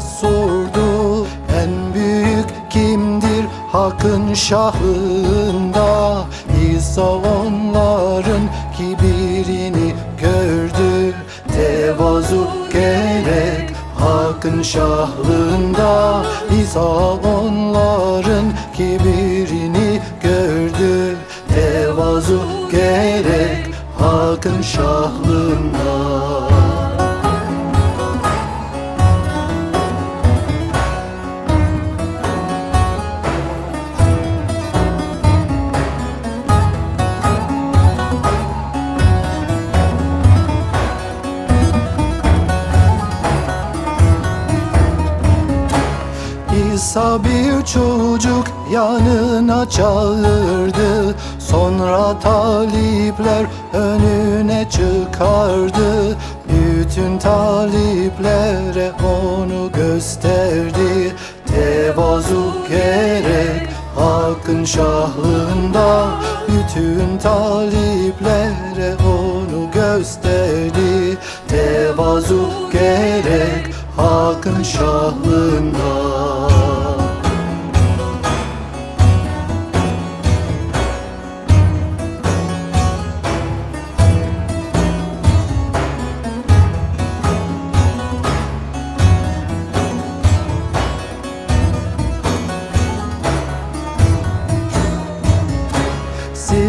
sordu En büyük kimdir hakkın şahında? İsa onların kibirini gördü Tevazu gerek hakkın şahlında İsa onların kibirini gördü Tevazu gerek hakkın şahlında İsa bir çocuk yanına çağırdı. Sonra talipler önüne çıkardı. Bütün taliplere onu gösterdi. Tevazu gerek hakkın şahlığında. Bütün taliplere onu gösterdi. Tevazu gerek hakkın şahlığında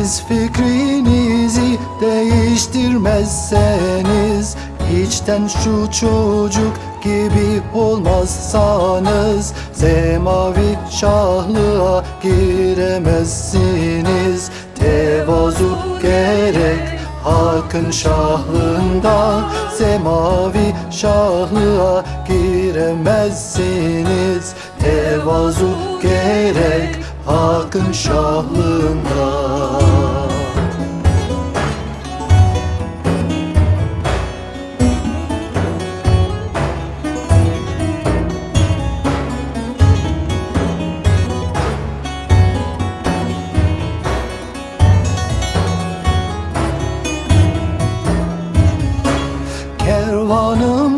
Siz fikrinizi değiştirmezseniz içten şu çocuk gibi olmazsanız Semavi şahlığa giremezsiniz. Tevazu gerek Hakkın şahlığında Semavi şahlığa giremezsiniz. Tevazu gerek Hakkın şahlığında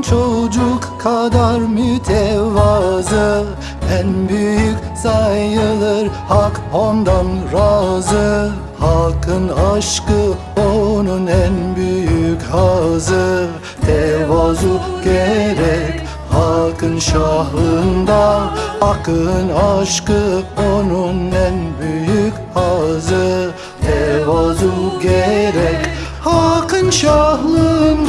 çocuk kadar mütevazı. En büyük sayılır hak ondan razı. Hakkın aşkı onun en büyük hazı. Tevazu gerek Hakkın şahında. Hakkın aşkı onun en büyük hazı. Tevazu gerek Hakkın şahında